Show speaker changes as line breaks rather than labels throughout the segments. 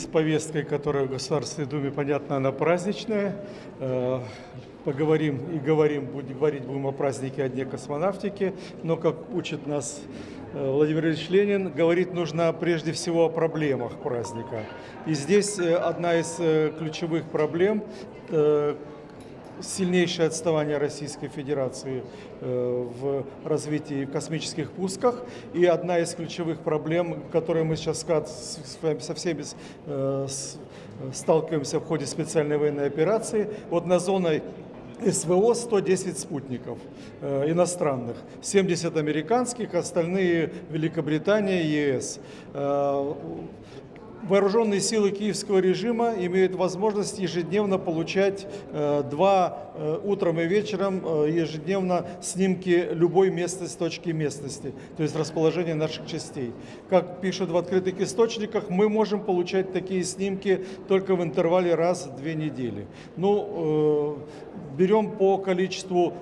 с повесткой, которая в Государственной Думе, понятно, она праздничная. Э, поговорим и говорим, будем говорить будем о празднике, о Дне космонавтики. Но, как учит нас э, Владимир Ильич Ленин, говорить нужно прежде всего о проблемах праздника. И здесь э, одна из ключевых проблем сильнейшее отставание Российской Федерации э, в развитии космических пусках. И одна из ключевых проблем, которые мы сейчас со всеми э, сталкиваемся в ходе специальной военной операции, вот на зоной СВО 110 спутников э, иностранных, 70 американских, остальные Великобритания и ЕС. Э, вооруженные силы киевского режима имеют возможность ежедневно получать э, два э, утром и вечером э, ежедневно снимки любой местности, точки местности, то есть расположения наших частей. Как пишут в открытых источниках, мы можем получать такие снимки только в интервале раз в две недели. Ну, берем по количеству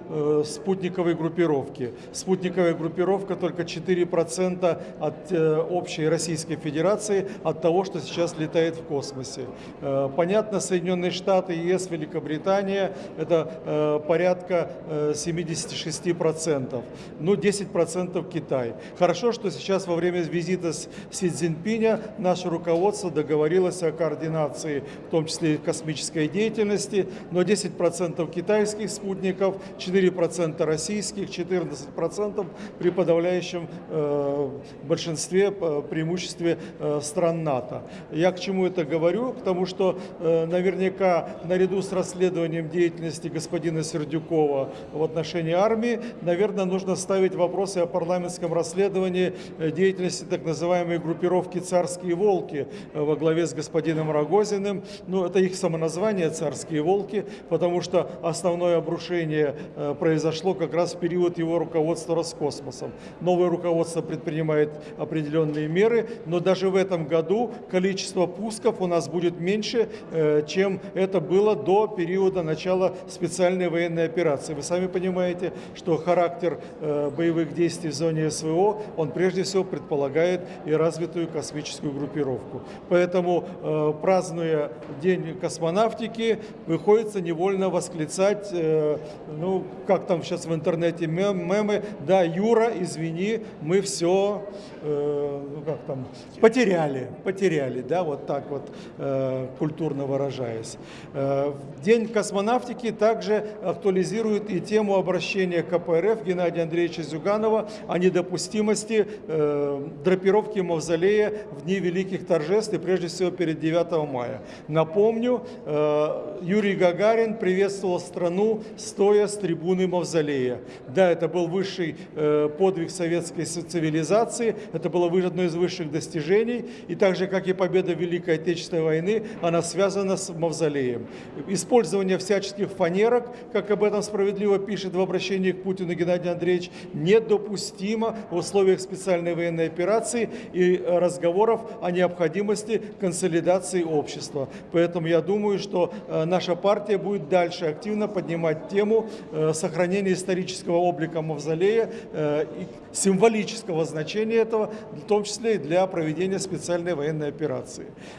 спутниковой группировки. Спутниковая группировка только 4% от общей Российской Федерации, от того, что сейчас летает в космосе. Э, понятно, Соединенные Штаты, ЕС, Великобритания – это э, порядка 76%, ну 10% Китай. Хорошо, что сейчас во время визита Си Цзиньпиня наше руководство договорилось о координации, в том числе и космической деятельности, но 10% китайских спутников, 4% российских, 14% при подавляющем э, большинстве, преимуществе стран НАТО. Я к чему это говорю? К тому, что э, наверняка наряду с расследованием деятельности господина Сердюкова в отношении армии, наверное, нужно ставить вопросы о парламентском расследовании э, деятельности так называемой группировки «Царские волки» э, во главе с господином Рогозиным. Ну, это их самоназвание «Царские волки», потому что основное обрушение произошло как раз в период его руководства Роскосмосом. Новое руководство предпринимает определенные меры, но даже в этом году количество пусков у нас будет меньше, э, чем это было до периода начала специальной военной операции. Вы сами понимаете, что характер э, боевых действий в зоне СВО, он прежде всего предполагает и развитую космическую группировку. Поэтому, э, празднуя День космонавтики, приходится невольно восклицать, ну, как там сейчас в интернете мемы, да, Юра, извини, мы все, ну, как там, потеряли, потеряли потеряли, да, вот так вот э, культурно выражаясь. Э, День космонавтики также актуализирует и тему обращения КПРФ Геннадия Андреевича Зюганова о недопустимости э, драпировки мавзолея в дни великих торжеств и прежде всего перед 9 мая. Напомню, э, Юрий Гагарин приветствовал страну, стоя с трибуны мавзолея. Да, это был высший э, подвиг советской цивилизации, это было одно из высших достижений, и также как и победа Великой Отечественной войны, она связана с мавзолеем. Использование всяческих фанерок, как об этом справедливо пишет в обращении к Путину Геннадий Андреевич, недопустимо в условиях специальной военной операции и разговоров о необходимости консолидации общества. Поэтому я думаю, что э, наша партия будет дальше активно поднимать тему э, сохранения исторического облика мавзолея э, и символического значения этого, в том числе и для проведения специальной военной операции.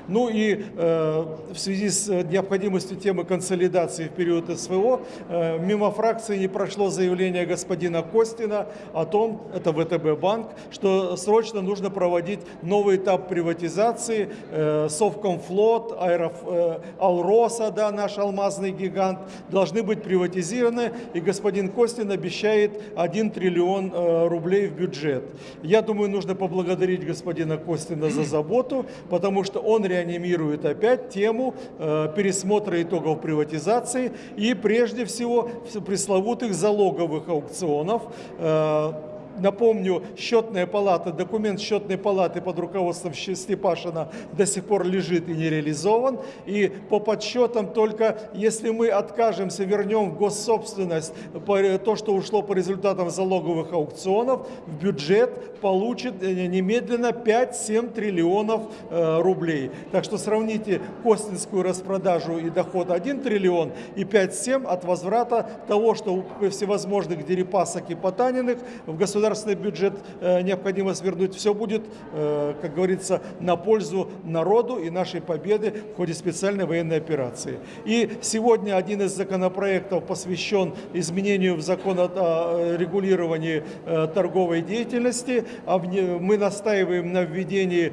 Ну и э, в связи с необходимостью темы консолидации в период СВО, э, мимо фракции не прошло заявление господина Костина о том, это ВТБ банк, что срочно нужно проводить новый этап приватизации, э, Совкомфлот, Аэроф, э, Алроса, да, наш алмазный гигант, должны быть приватизированы, и господин Костин обещает 1 триллион э, рублей в бюджет. Я думаю, нужно поблагодарить господина Костина за заботу, потому что он реанимирует опять тему э, пересмотра итогов приватизации и прежде всего пресловутых залоговых аукционов, э, Напомню, счетная палата, документ счетной палаты под руководством Степашина до сих пор лежит и не реализован. И по подсчетам только если мы откажемся, вернем в госсобственность то, что ушло по результатам залоговых аукционов, в бюджет получит э, немедленно 5-7 триллионов э, рублей. Так что сравните Костинскую распродажу и доход 1 триллион и 5-7 от возврата того, что всевозможных дерипасок и потаниных в государстве государственный бюджет необходимо свернуть. Все будет, как говорится, на пользу народу и нашей победы в ходе специальной военной операции. И сегодня один из законопроектов посвящен изменению в закон о регулировании торговой деятельности. А мы настаиваем на введении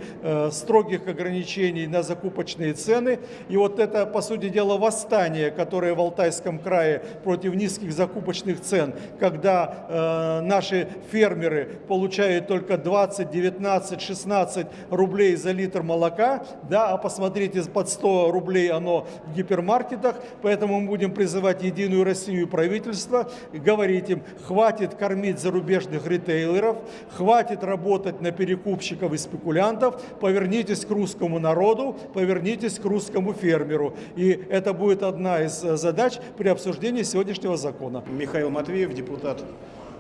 строгих ограничений на закупочные цены. И вот это, по сути дела, восстание, которое в Алтайском крае против низких закупочных цен, когда э, наши фермеры получают только 20, 19, 16 рублей за литр молока, да, а посмотрите, под 100 рублей оно в гипермаркетах, поэтому мы будем призывать Единую Россию и правительство, говорить им, хватит кормить зарубежных ритейлеров, хватит работать на перекупщиков и спекулянтов, повернитесь к русскому народу, повернитесь к русскому фермеру. И это будет одна из э, задач при обсуждении сегодняшнего закона.
Михаил Матвеев, депутат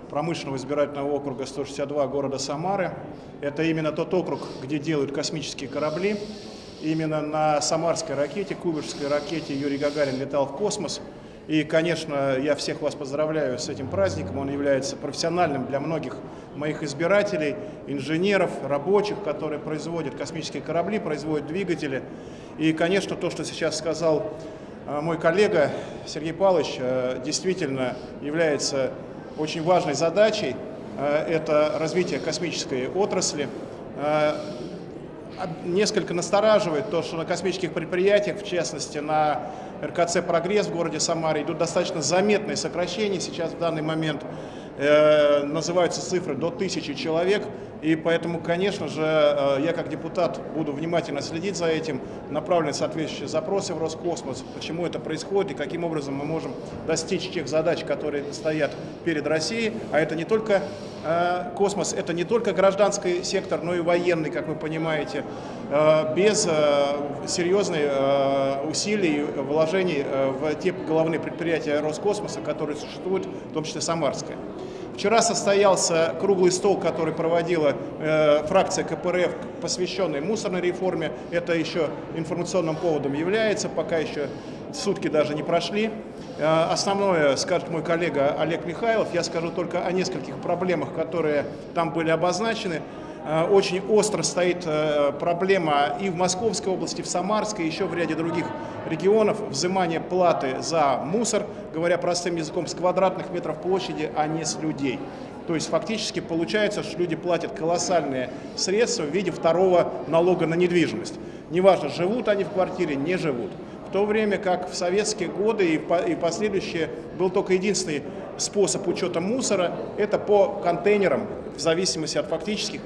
промышленного избирательного округа 162 города Самары. Это именно тот округ, где делают космические корабли. Именно на самарской ракете, кубышской ракете Юрий Гагарин летал в космос. И, конечно, я всех вас поздравляю с этим праздником. Он является профессиональным для многих моих избирателей, инженеров, рабочих, которые производят космические корабли, производят двигатели. И, конечно, то, что сейчас сказал э, мой коллега Сергей Павлович, э, действительно является очень важной задачей. Э, это развитие космической отрасли. Несколько настораживает то, что на космических предприятиях, в частности на РКЦ «Прогресс» в городе Самаре идут достаточно заметные сокращения. Сейчас в данный момент э, называются цифры до тысячи человек. И поэтому, конечно же, э, я как депутат буду внимательно следить за этим, направлены соответствующие запросы в Роскосмос, почему это происходит и каким образом мы можем достичь тех задач, которые стоят перед Россией. А это не только э, космос, это не только гражданский сектор, но и военный, как вы понимаете. Без серьезных усилий, вложений в те головные предприятия Роскосмоса, которые существуют, в том числе Самарская. Вчера состоялся круглый стол, который проводила э, фракция КПРФ, посвященный мусорной реформе. Это еще информационным поводом является, пока еще сутки даже не прошли. Э, основное скажет мой коллега Олег Михайлов. Я скажу только о нескольких проблемах, которые там были обозначены. Э, очень остро стоит э, проблема и в Московской области, в Самарской, и еще в ряде других регионов взимание платы за мусор, говоря простым языком, с квадратных метров площади, а не с людей. То есть фактически получается, что люди платят колоссальные средства в виде второго налога на недвижимость. Неважно, живут они в квартире, не живут. В то время как в советские годы и последующие был только единственный способ учета мусора, это по контейнерам, в зависимости от фактических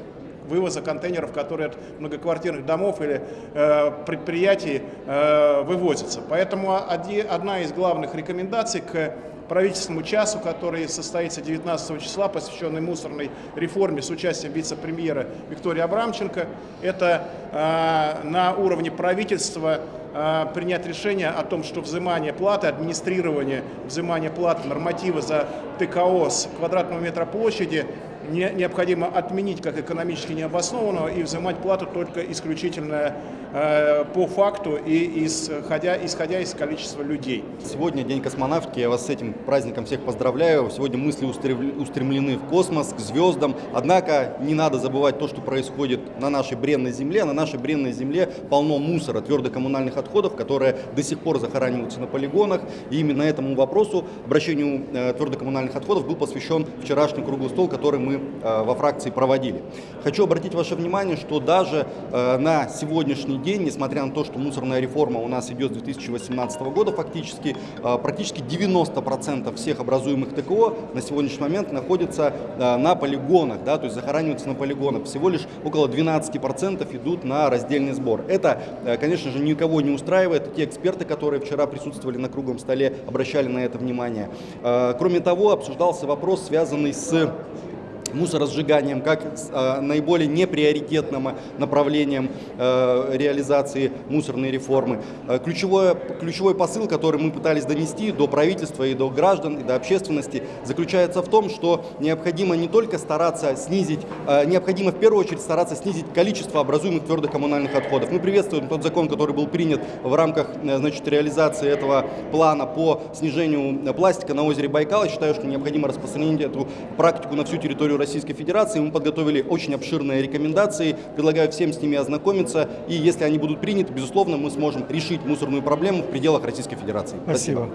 вывоза контейнеров, которые от многоквартирных домов или э, предприятий э, вывозятся. Поэтому одна из главных рекомендаций к правительственному часу, который состоится 19 числа, посвященный мусорной реформе с участием вице-премьера Виктории Абрамченко. Это э, на уровне правительства э, принять решение о том, что взимание платы, администрирование взимания платы, нормативы за ТКО с квадратного метра площади не, необходимо отменить как экономически необоснованного и взимать плату только исключительно э, по факту и исходя, исходя из количества людей.
Сегодня День космонавтики, я вас с этим праздником всех поздравляю. Сегодня мысли устремлены в космос, к звездам. Однако не надо забывать то, что происходит на нашей бренной земле. На нашей бренной земле полно мусора, твердокоммунальных отходов, которые до сих пор захораниваются на полигонах. И именно этому вопросу, обращению э, твердокоммунальных отходов, был посвящен вчерашний круглый стол, который мы Э, во фракции проводили. Хочу обратить ваше внимание, что даже э, на сегодняшний день, несмотря на то, что мусорная реформа у нас идет с 2018 года, фактически э, практически 90% всех образуемых ТКО на сегодняшний момент находятся на полигонах, да, то есть захораниваются на полигонах. Всего лишь около 12% идут на раздельный сбор. Это, конечно же, никого не устраивает. Те эксперты, которые вчера присутствовали на круглом столе, обращали на это внимание. Кроме того, обсуждался вопрос, связанный с мусоросжиганием как э, наиболее неприоритетным направлением э, реализации мусорной реформы. Э, ключевой, ключевой посыл, который мы пытались донести до правительства и до граждан, и до общественности, заключается в том, что необходимо не только стараться снизить, э, необходимо в первую очередь стараться снизить количество образуемых твердых коммунальных отходов. Мы приветствуем тот закон, который был принят в рамках э, значит, реализации этого плана по снижению пластика на озере Байкал. Я считаю, что необходимо распространить эту практику на всю территорию Российской Федерации. Мы подготовили очень обширные рекомендации, предлагаю всем с ними ознакомиться. И если они будут приняты, безусловно, мы сможем решить мусорную проблему в пределах Российской Федерации.
Спасибо.